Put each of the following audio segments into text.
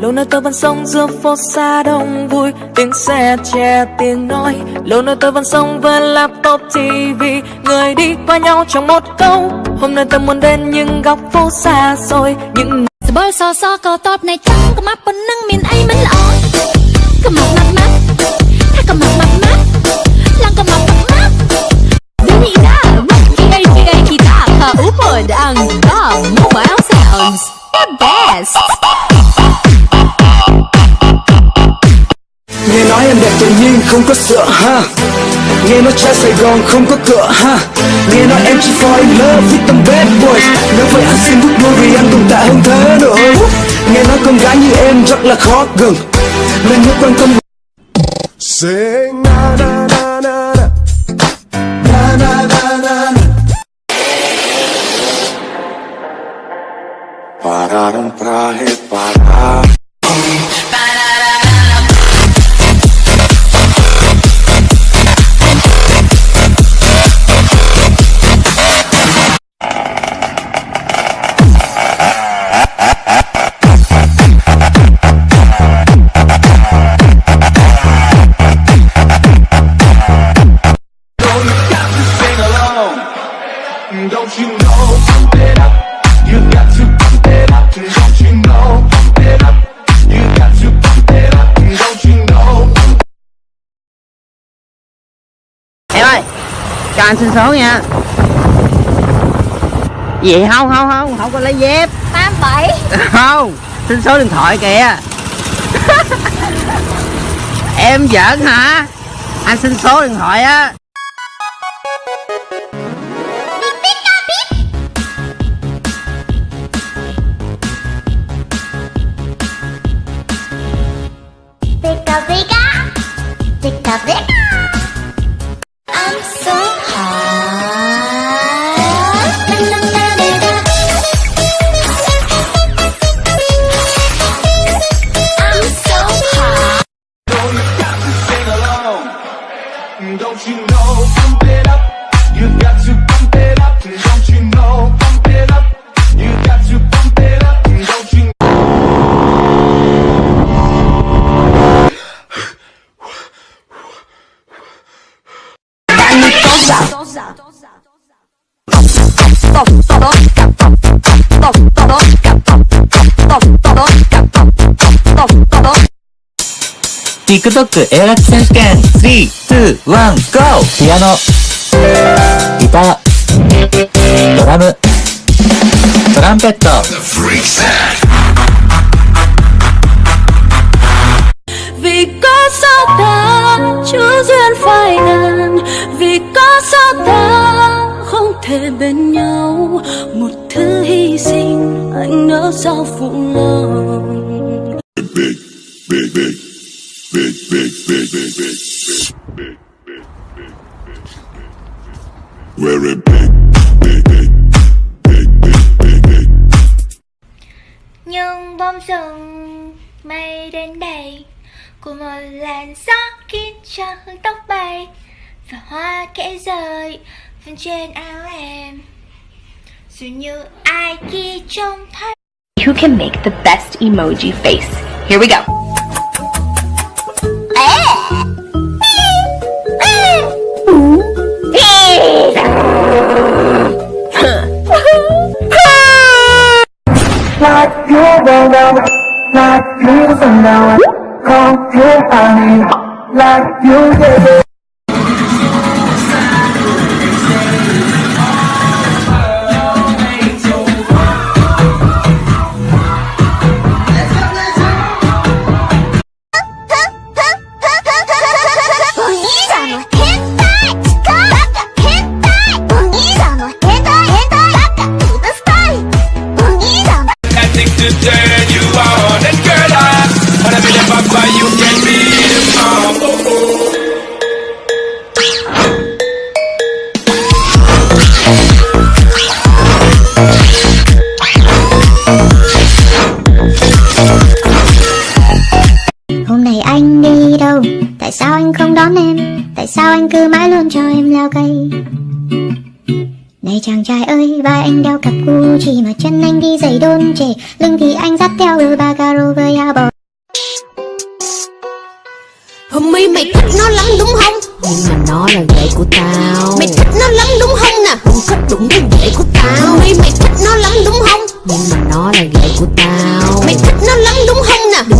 lâu nay tôi vẫn sống giữa phố xa đông vui, tiếng xe che, tiếng nói. Lâu nay tôi vẫn sống với laptop tv người đi qua nhau trong một câu. Hôm nay tôi muốn đến những góc phố xa xôi, những bởi sao sao có top này trắng, có mắt vẫn nâng miền ấy mình lọ có mặt mặt mắt hay có mặt mặt mắt, lăng có mặt mặt mắt. Vì đã kỳ gây kỳ gây kỳ ta thở úp hồi đang đó mobile sounds the best. Nghe nói em đẹp tự nhiên, không có sợ, ha? Nghe nói trai Sài Gòn không có cửa, ha? Nghe nói em chỉ fall in love with them bad boys. Nếu vậy anh xin rút đôi vì anh tồn tại hơn thế nữa. Nghe nói con gái như em rất là khó gần. Nên nhớ quan tâm. Say na na na na na. Na na na na na. Pararam prahe para anh xin số nha. Gì không không không. Không có lấy dép. 87 Không Xin số điện thoại kìa. Em giỡn hả? Anh xin số điện thoại á. Pika pika Pika pika I'm TikTok 映画選手権3、2、1、GO! ピアノ、ギター、ドラム、トランペット、thể bên nhau một thứ hy sinh anh nỡ sao phụ lòng big, big, big, big, big, big, big, big, big, big, big, big, big, big, big, big, big, big, big. Nhưng bom rừng mây đến đây Của một làn gió khiến cho hương tóc bay Và hoa kẽ rơi trên áo em Dường như ai kia trông thấy. Who can make the best emoji face? Here we go. Like you don't know. Like you don't know. Không thiếu anh Like you did sao anh cứ mãi luôn cho em leo cây này chàng trai ơi, vai anh đeo cặp Gucci Mà chân anh đi giày đôn chề Lưng thì anh dắt theo đôi ba caro với áo bò Hôm mi mày thích nó lắm đúng không? Nhưng mà nó là ghệ của tao Mày thích nó lắm đúng không nè? Không thích đúng với ghệ của tao Hôm mi mày thích nó lắm đúng không? Nhưng mà nó là ghệ của tao Mày thích nó lắm đúng không nè?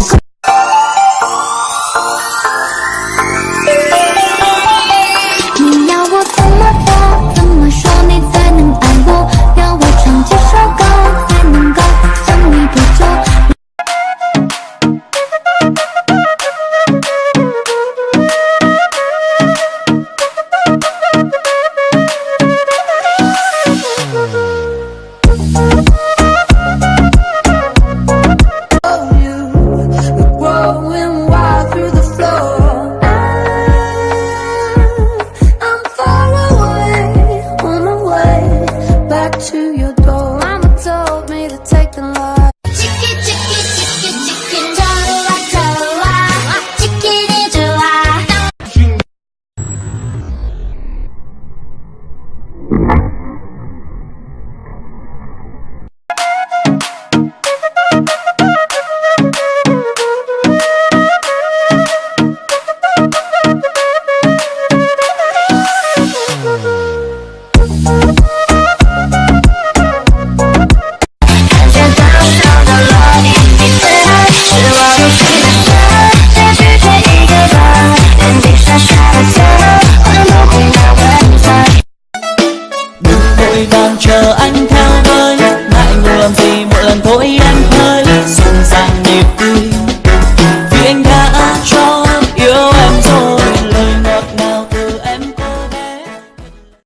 安泰。